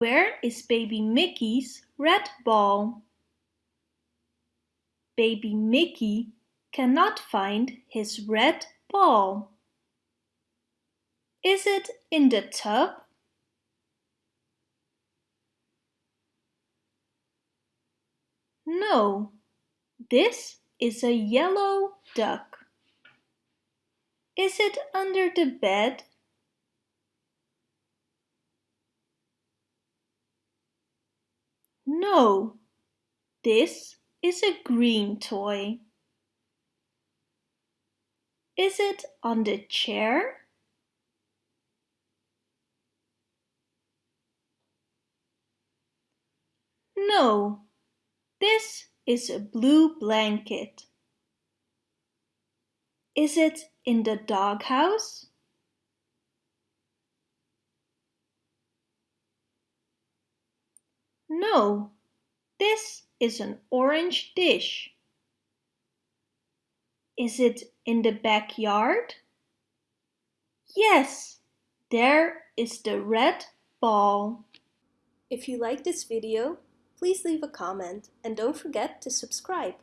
Where is baby Mickey's red ball? Baby Mickey cannot find his red ball. Is it in the tub? No, this is a yellow duck. Is it under the bed? No, this is a green toy. Is it on the chair? No, this is a blue blanket. Is it in the doghouse? No, this is an orange dish. Is it in the backyard? Yes, there is the red ball. If you like this video, please leave a comment and don't forget to subscribe.